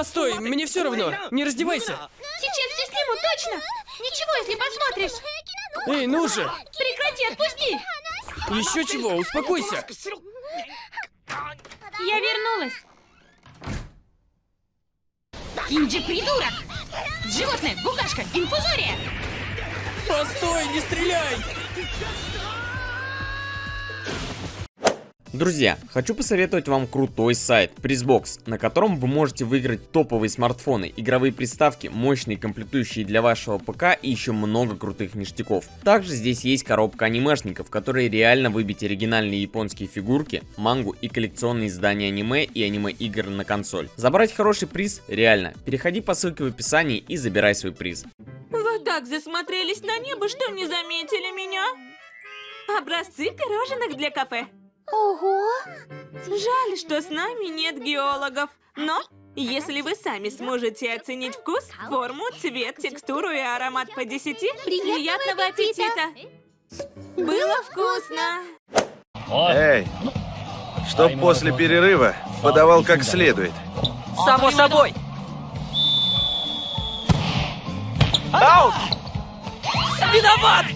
Постой, мне все равно. Не раздевайся. Сейчас все сниму, точно! Ничего, если посмотришь! Эй, ну же! Прекрати, отпусти! Еще чего, успокойся. Я вернулась! Инджи, придурок! Животное, букашка, инфузория! Постой, не стреляй! Друзья, хочу посоветовать вам крутой сайт Prizbox, на котором вы можете выиграть топовые смартфоны, игровые приставки, мощные комплектующие для вашего ПК и еще много крутых ништяков. Также здесь есть коробка анимешников, в которой реально выбить оригинальные японские фигурки, мангу и коллекционные издания аниме и аниме-игр на консоль. Забрать хороший приз реально. Переходи по ссылке в описании и забирай свой приз. Вы так засмотрелись на небо, что не заметили меня. Образцы пирожных для кафе. Ого! Жаль, что с нами нет геологов. Но, если вы сами сможете оценить вкус, форму, цвет, текстуру и аромат по 10, приятного аппетита! Было вкусно! Эй, чтоб после перерыва подавал как следует. Само собой. Аут! Виноват!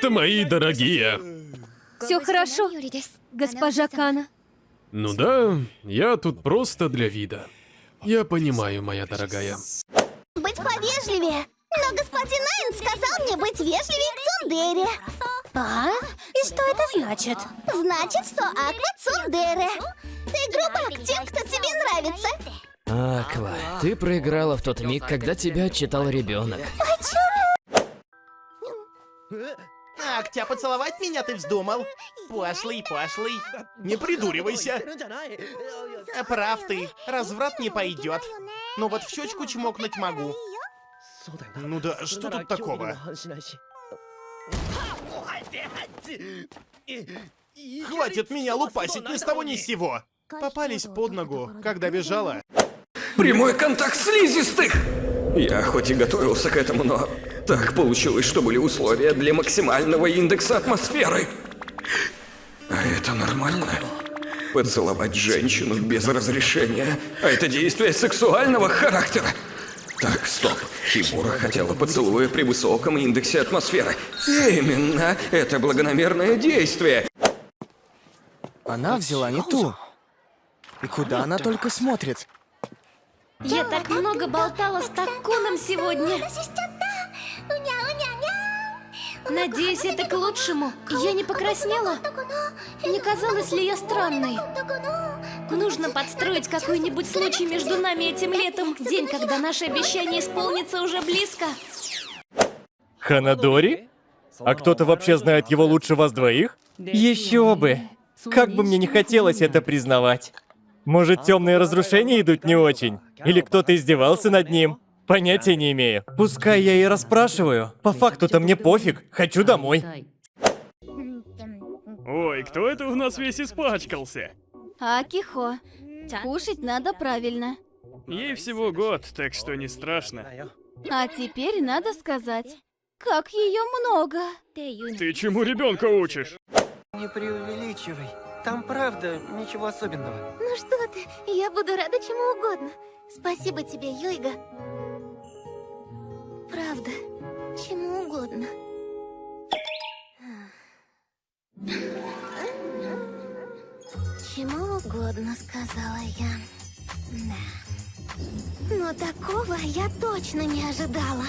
Привет, мои дорогие! Все хорошо, госпожа Кана. Ну да, я тут просто для вида. Я понимаю, моя дорогая. Быть повежливее. Но господин Найн сказал мне быть вежливее к Цундере. А? И что это значит? Значит, что Аква Цундере. Ты грубо к тем, кто тебе нравится. Аква, ты проиграла в тот миг, когда тебя отчитал ребенок. Так, тебя поцеловать меня ты вздумал? Пошлый, пошлый. Не придуривайся. А Прав ты, разврат не пойдет. Но вот в щечку чмокнуть могу. Ну да, что тут такого? Хватит меня лупасить ни с того ни с сего. Попались под ногу, когда бежала. Прямой контакт слизистых! Я хоть и готовился к этому, но так получилось, что были условия для максимального индекса атмосферы. А это нормально? Поцеловать женщину без разрешения. А это действие сексуального характера. Так, стоп. Химура хотела поцелуя при высоком индексе атмосферы. Именно, это благонамерное действие. Она взяла не ту. И куда она только смотрит? Я так много болтала с Такуном сегодня. Надеюсь, это к лучшему. Я не покраснела? Не казалось ли я странной? Нужно подстроить какой-нибудь случай между нами этим летом. День, когда наше обещание исполнится уже близко. Ханадори? А кто-то вообще знает его лучше вас двоих? Еще бы! Как бы мне не хотелось это признавать. Может, темные разрушения идут не очень? Или кто-то издевался над ним? Понятия не имею. Пускай я и расспрашиваю. По факту-то мне пофиг. Хочу домой. Ой, кто это у нас весь испачкался? Акихо, кушать надо правильно. Ей всего год, так что не страшно. А теперь надо сказать, как ее много. Ты чему ребенка учишь? Не преувеличивай. Там правда ничего особенного. Ну что ты, я буду рада чему угодно. Спасибо тебе, Йойга. Правда, чему угодно. Чему угодно, сказала я. Да. Но такого я точно не ожидала.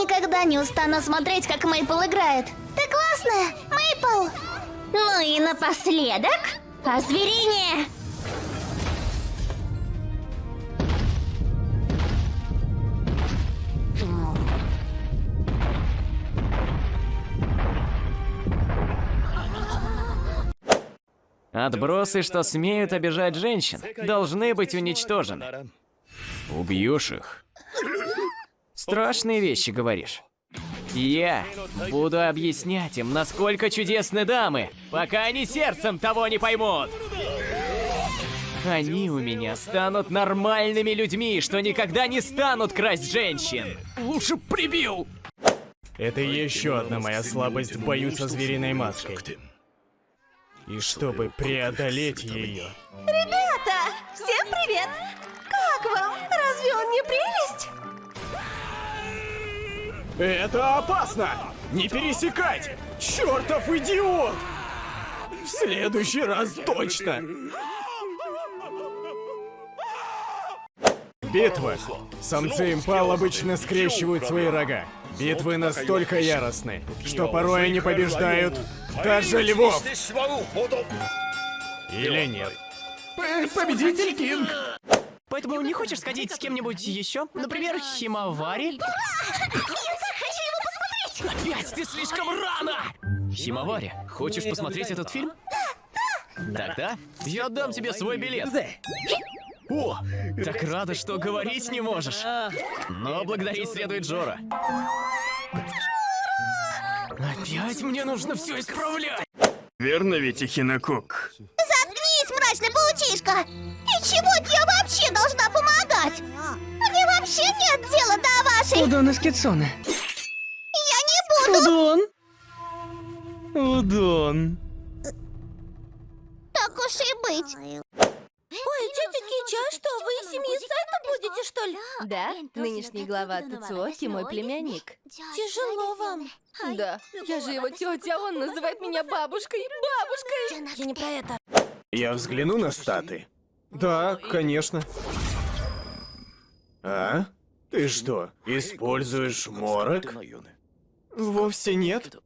Никогда не устану смотреть, как Мейпл играет. Ты классная, Мейпл! Ну и напоследок, озверение! Отбросы, что смеют обижать женщин, должны быть уничтожены. Убьешь их. Страшные вещи говоришь. Я буду объяснять им, насколько чудесны дамы, пока они сердцем того не поймут. Они у меня станут нормальными людьми, что никогда не станут красть женщин. Лучше прибил. Это еще одна моя слабость в бою со звериной маской. И чтобы преодолеть ее, Ребята, всем привет! Как вам? Разве он не прелесть? Это опасно! Не пересекать! Чертов идиот! В следующий раз точно! Битва. Самцы импал обычно скрещивают свои рога. Битвы настолько яростны, что порой они побеждают даже львов. Или нет. Победитель Кинг. Поэтому не хочешь сходить с кем-нибудь еще? Например, Химавари? Опять ты слишком рано! Химавари, хочешь посмотреть этот фильм? Тогда я отдам тебе свой билет. О, так рада, что говорить не можешь. Но благодарить следует Джора. Опять мне нужно все исправлять. Верно ведь, Ихинокок? Заткнись, мрачный паучишка! И чего я вообще должна помогать? Мне вообще нет дела до вашей... Удон из Удон. Так уж и быть. Ой, тетя Кича, что, вы из семьи Сайта будете, что ли? Да, нынешний глава Тацуоки мой племянник. Тяжело вам. Да, я же его тетя, а он называет меня бабушкой. Бабушкой! Я не про это. Я взгляну на статы. Да, конечно. А? Ты что, используешь морок? Вовсе нет.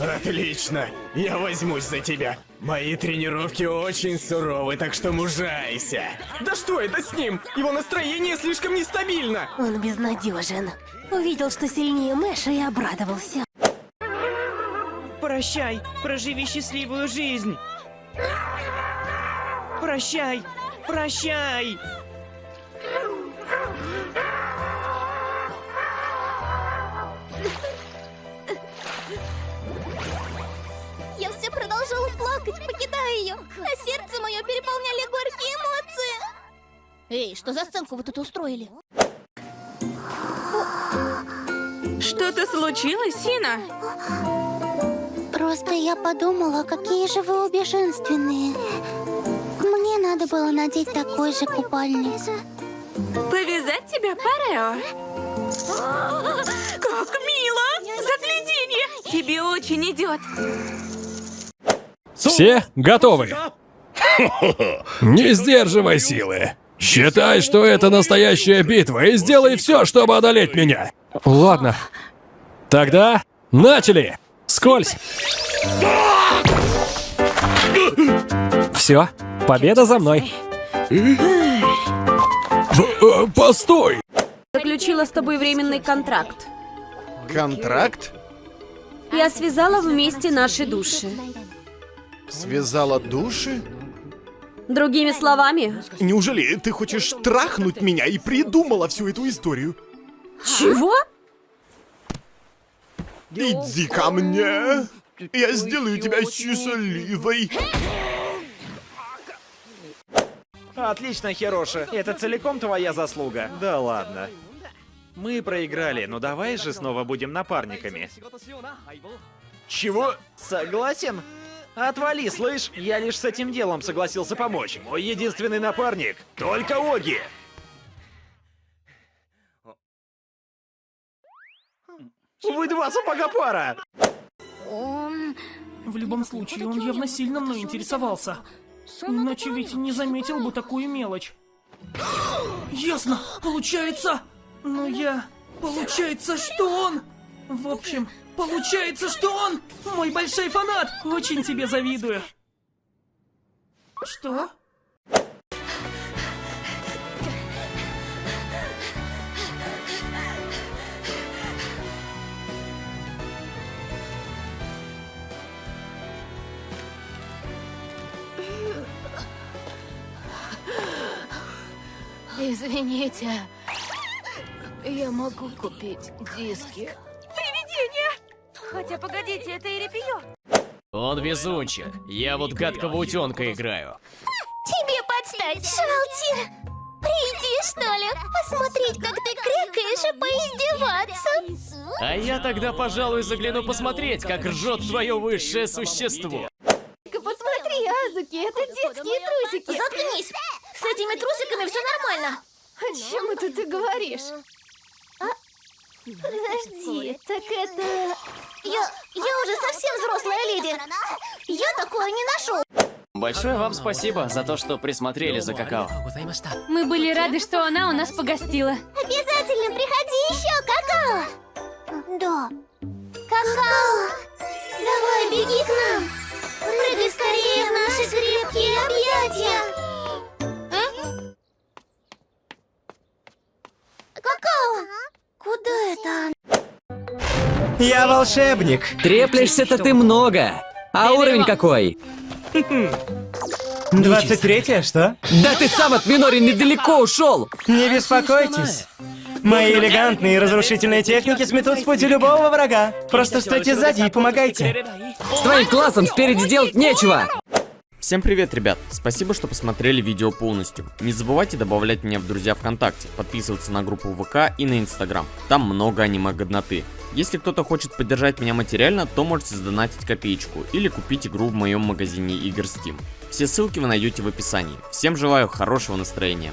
Отлично! Я возьмусь за тебя. Мои тренировки очень суровы, так что мужайся. Да что это с ним? Его настроение слишком нестабильно. Он безнадежен. Увидел, что сильнее Мэша и обрадовался. Прощай, проживи счастливую жизнь. Прощай, прощай. Продолжала плакать, покидая ее, а сердце мое переполняли горькие эмоции. Эй, что за сценку вы тут устроили? Что-то случилось, Сина? Просто я подумала, какие же вы обе женственные. Мне надо было надеть такой же купальник. Повязать тебя, Парео? Как мило! Загляденье! Тебе очень идет. Все готовы? Не сдерживай силы. Считай, что это настоящая битва, и сделай все, чтобы одолеть меня. Ладно. Тогда начали. Скользь. Все, победа за мной. Постой. Заключила с тобой временный контракт. Контракт? Я связала вместе наши души. Связала души? Другими словами, Неужели ты хочешь трахнуть меня и придумала всю эту историю? чего? Иди ко мне! Я сделаю тебя счастливой! Отлично, Хироши. Это целиком твоя заслуга. Да ладно. Мы проиграли, но давай же снова будем напарниками. Чего? Согласен? Отвали, слышь? Я лишь с этим делом согласился помочь. Мой единственный напарник — только Оги. Вы два сапога пара! В любом случае, он явно сильно мной интересовался. Иначе ведь не заметил бы такую мелочь. Ясно, получается. Но я... Получается, что он... В общем, получается, что он мой большой фанат. Очень тебе завидую. Что? Извините, я могу купить диски. Хотя погодите, это Ирипио. Он везунчик. Я вот гадкого утенка играю. Тебе под опять? Шалтир, приди, что ли, посмотреть, как ты крякаешь и поиздеваться. А я тогда, пожалуй, загляну посмотреть, как ржет твое высшее существо. Посмотри, Азуки, это детские трусики. Заткнись! С этими трусиками все нормально. О чем это ты говоришь? Подожди, так это... Я, я уже совсем взрослая леди. Я такое не ношу. Большое вам спасибо за то, что присмотрели за какао. Мы были рады, что она у нас погостила. Обязательно приходи еще, какао. Да. Какао. Давай, беги к нам. Прыгай скорее в наши крепкие объятия. Я волшебник. Треплешься-то ты много. А уровень какой? 23 что? Да ты сам от Минори недалеко ушел! Не беспокойтесь. Мои элегантные и разрушительные техники сметут с пути любого врага. Просто стойте сзади и помогайте. С твоим классом спереди делать нечего! Всем привет, ребят! Спасибо, что посмотрели видео полностью. Не забывайте добавлять меня в друзья ВКонтакте, подписываться на группу ВК и на Инстаграм. Там много аниме-годноты. Если кто-то хочет поддержать меня материально, то можете задонатить копеечку или купить игру в моем магазине игр Steam. Все ссылки вы найдете в описании. Всем желаю хорошего настроения.